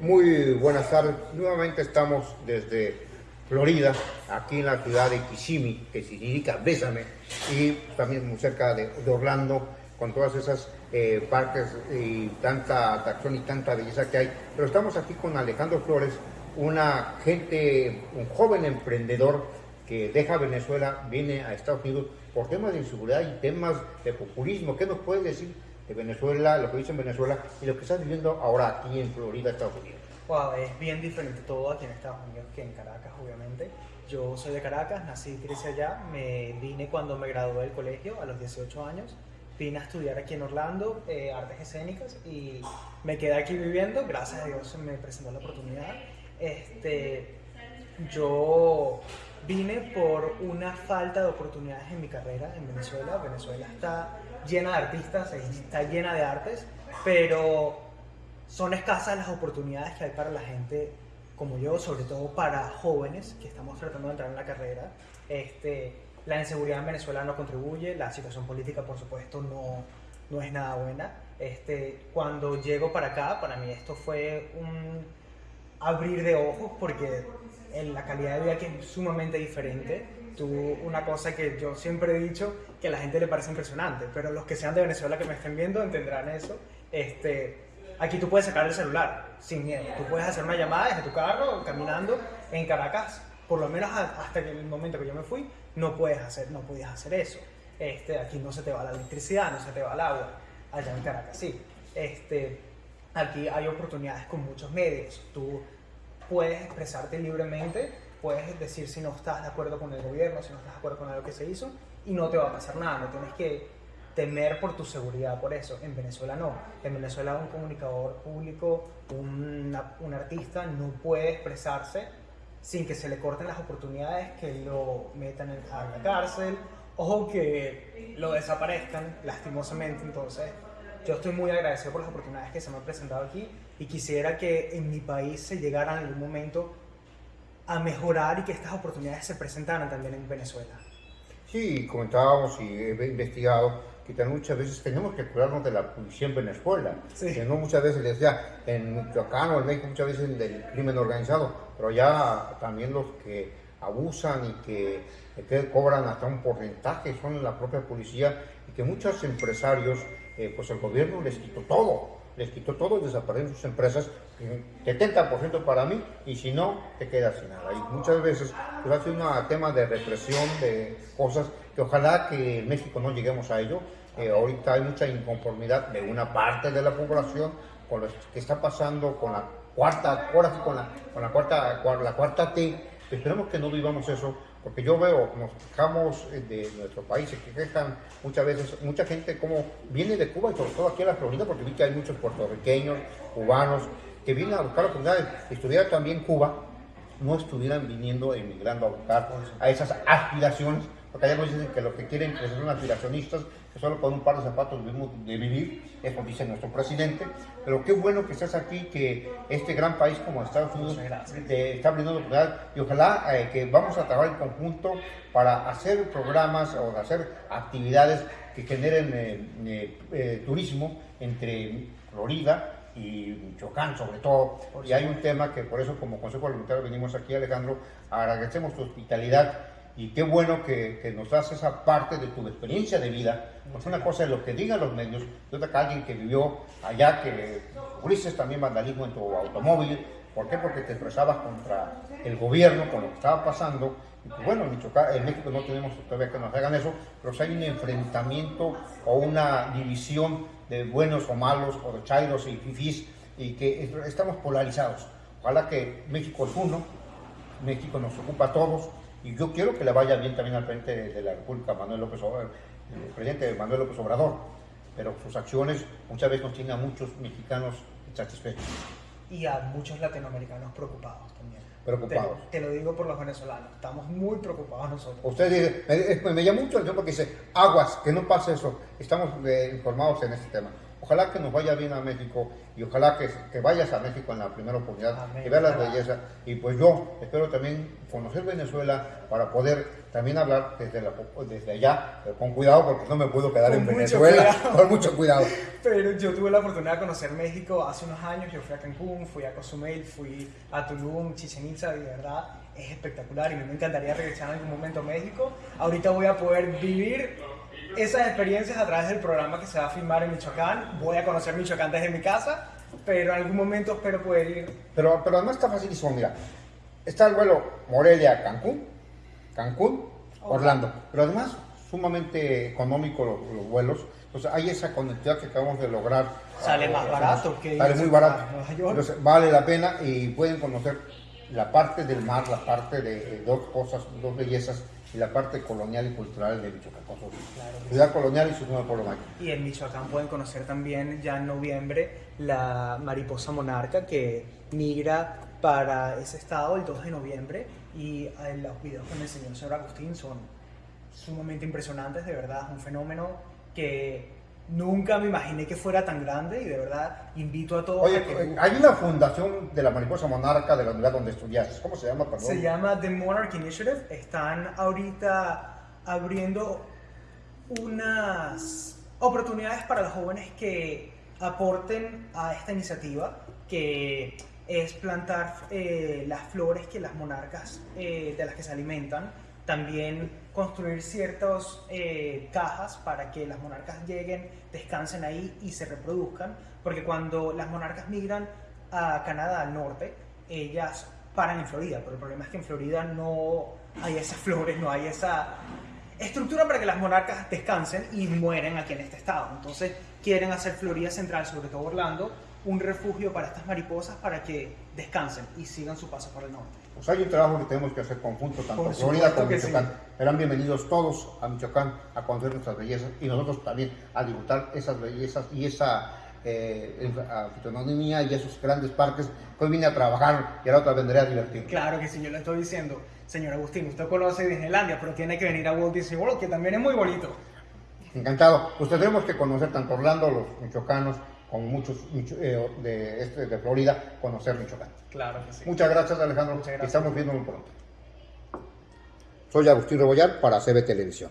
Muy buenas tardes. Nuevamente estamos desde Florida, aquí en la ciudad de Kissimmee, que significa Bésame, y también muy cerca de, Orlando, con todas esas eh, parques y tanta atracción y tanta belleza que hay. Pero estamos aquí con Alejandro Flores, una gente, un joven emprendedor que deja Venezuela, viene a Estados Unidos por temas de inseguridad y temas de populismo. ¿Qué nos puede decir de Venezuela, lo que dice en Venezuela y lo que estás viviendo ahora aquí en Florida, Estados Unidos? Wow, es bien diferente todo aquí en Estados Unidos que en Caracas, obviamente. Yo soy de Caracas, nací y crecí allá. Me vine cuando me gradué del colegio a los 18 años. Vine a estudiar aquí en Orlando eh, artes escénicas y me quedé aquí viviendo. Gracias a Dios me presentó la oportunidad. Este, yo vine por una falta de oportunidades en mi carrera en Venezuela. Venezuela está llena de artistas, está llena de artes, pero son escasas las oportunidades que hay para la gente como yo, sobre todo para jóvenes que estamos tratando de entrar en la carrera. Este, la inseguridad en Venezuela no contribuye, la situación política por supuesto no, no es nada buena. Este, cuando llego para acá, para mí esto fue un abrir de ojos porque en la calidad de vida que es sumamente diferente. Tú, una cosa que yo siempre he dicho que a la gente le parece impresionante, pero los que sean de Venezuela que me estén viendo entenderán eso. Este, aquí tú puedes sacar el celular sin miedo. Tú puedes hacer una llamada desde tu carro, caminando en Caracas. Por lo menos hasta el momento que yo me fui, no puedes hacer, no podías hacer eso. Este, aquí no se te va la electricidad, no se te va el agua. Allá en Caracas sí. Este, aquí hay oportunidades con muchos medios. Tú puedes expresarte libremente, puedes decir si no estás de acuerdo con el gobierno, si no estás de acuerdo con algo que se hizo, y no te va a pasar nada. No tienes que temer por tu seguridad por eso. En Venezuela no. En Venezuela un comunicador público, un, un artista no puede expresarse sin que se le corten las oportunidades, que lo metan en, a la cárcel o que lo desaparezcan lastimosamente. Entonces, yo estoy muy agradecido por las oportunidades que se me han presentado aquí y quisiera que en mi país se llegara en algún momento a mejorar y que estas oportunidades se presentaran también en Venezuela. Sí, comentábamos y he investigado que muchas veces tenemos que curarnos de la policía en Venezuela, que no muchas veces les decía en Michoacán o en México muchas veces del crimen organizado, pero ya también los que abusan y que, que cobran hasta un porcentaje son la propia policía y que muchos empresarios, eh, pues el gobierno les quitó todo, les quitó todo y desaparecen sus empresas, 70% para mí, y si no, te quedas sin nada. Y muchas veces pues, hace un tema de represión, de cosas que ojalá que en México no lleguemos a ello. Eh, ahorita hay mucha inconformidad de una parte de la población con lo que está pasando con la cuarta, ahora sí, con la, con la cuarta, la cuarta T. Esperemos que no vivamos eso, porque yo veo, nos quejamos eh, de nuestro país, se quejan muchas veces, mucha gente como viene de Cuba y sobre todo aquí a la Florida, porque vi que hay muchos puertorriqueños, cubanos, que vienen a buscar oportunidades. Estudiar también Cuba, no estuvieran viniendo, emigrando a buscar a esas aspiraciones porque allá nos dicen que lo que quieren que son aspiracionistas, que solo con un par de zapatos vivimos de vivir, eso dice nuestro presidente, pero qué bueno que estés aquí, que este gran país como Estados Unidos te está brindando oportunidad y ojalá eh, que vamos a trabajar en conjunto para hacer programas o hacer actividades que generen eh, eh, turismo entre Florida y Michoacán sobre todo. Y hay un tema que por eso como Consejo Parlamentario venimos aquí, Alejandro, agradecemos tu hospitalidad y qué bueno que, que, nos das esa parte de tu experiencia de vida, porque una cosa es lo que digan los medios, y otra que alguien que vivió allá, que fuiste también vandalismo en tu automóvil, ¿por qué? Porque te expresabas contra el gobierno, con lo que estaba pasando, y pues bueno, en, México no tenemos todavía que nos hagan eso, pero si hay un enfrentamiento o una división de buenos o malos, o de chairos y fifís, y que estamos polarizados. Ojalá que México es uno, México nos ocupa a todos, y yo quiero que le vaya bien también al frente de la República, Manuel López Obrador, el presidente Manuel López Obrador, pero sus acciones muchas veces nos tienen a muchos mexicanos satisfechos. Y a muchos latinoamericanos preocupados también. Preocupados. Te, lo digo por los venezolanos, estamos muy preocupados nosotros. Usted dice, me, me llama mucho el tiempo porque dice, aguas, que no pase eso, estamos eh, informados en este tema. Ojalá que nos vaya bien a México y ojalá que, que vayas a México en la primera oportunidad y veas las bellezas. Y pues yo espero también conocer Venezuela para poder también hablar desde, la, desde allá, pero con cuidado porque no me puedo quedar en Venezuela, con mucho cuidado. Pero yo tuve la oportunidad de conocer México hace unos años, yo fui a Cancún, fui a Cozumel, fui a Tulum, Chichen Itza, y de verdad es espectacular y me encantaría regresar en algún momento a México. Ahorita voy a poder vivir esas experiencias a través del programa que se va a filmar en Michoacán. Voy a conocer Michoacán desde mi casa, pero en algún momento espero poder ir. Pero, pero además está facilísimo, mira. Está el vuelo Morelia-Cancún, Cancún, Orlando. Pero además, sumamente económico los, vuelos. Entonces, hay esa conectividad que acabamos de lograr. Sale más barato que Sale muy barato. Entonces, vale la pena y pueden conocer la parte del mar, la parte de dos cosas, dos bellezas y la parte colonial y cultural de Michoacán. Ciudad colonial y su nuevo pueblo. Y en Michoacán pueden conocer también ya en noviembre la mariposa monarca que migra para ese estado el 2 de noviembre y eh, los videos que me enseñó el señor Agustín son sumamente impresionantes, de verdad, es un fenómeno que nunca me imaginé que fuera tan grande y de verdad invito a todos Oye, a que... hay una fundación de la mariposa monarca de la donde estudiaste, ¿cómo se llama? Perdón? Se llama The Monarch Initiative, están ahorita abriendo unas oportunidades para los jóvenes que aporten a esta iniciativa, que es plantar eh, las flores que las monarcas eh, de las que se alimentan, también construir ciertas eh, cajas para que las monarcas lleguen, descansen ahí y se reproduzcan, porque cuando las monarcas migran a Canadá al norte, ellas paran en Florida, pero el problema es que en Florida no hay esas flores, no hay esa estructura para que las monarcas descansen y mueren aquí en este estado. Entonces quieren hacer Florida Central, sobre todo Orlando, un refugio para estas mariposas para que descansen y sigan su paso por el norte. Pues hay un trabajo que tenemos que hacer conjunto, tanto Florida como Michoacán. Serán bienvenidos todos a Michoacán a conocer nuestras bellezas y nosotros también a disfrutar esas bellezas y esa eh, fitonomía y esos grandes parques que hoy vine a trabajar y ahora otra vendré a divertir. Claro que sí, yo le estoy diciendo, señor Agustín, usted conoce Disneylandia, pero tiene que venir a Walt Disney World, que también es muy bonito. Encantado. Pues tendremos que conocer tanto Orlando, los michoacanos, como muchos eh, de, este, de Florida, conocer Michoacán. Claro que sí. Muchas gracias, Alejandro. Muchas gracias. Estamos viendo muy pronto. Soy Agustín Rebollar para CB Televisión.